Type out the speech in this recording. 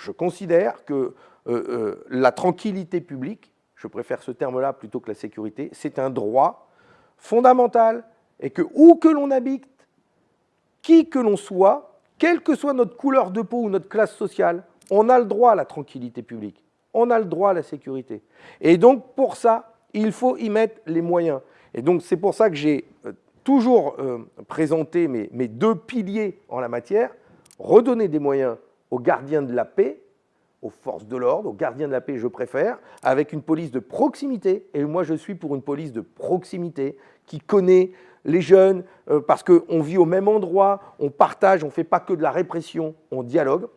je considère que la tranquillité publique, je préfère ce terme-là plutôt que la sécurité, c'est un droit fondamental et que où que l'on habite, qui que l'on soit, quelle que soit notre couleur de peau ou notre classe sociale, on a le droit à la tranquillité publique, on a le droit à la sécurité. Et donc pour ça, il faut y mettre les moyens. Et donc c'est pour ça que j'ai euh, toujours euh, présenté mes deux piliers en la matière, redonner des moyens aux gardiens de la paix, aux forces de l'ordre, aux gardiens de la paix, je préfère, avec une police de proximité. Et moi, je suis pour une police de proximité qui connaît les jeunes, euh, parce qu'on vit au même endroit, on partage, on ne fait pas que de la répression, on dialogue.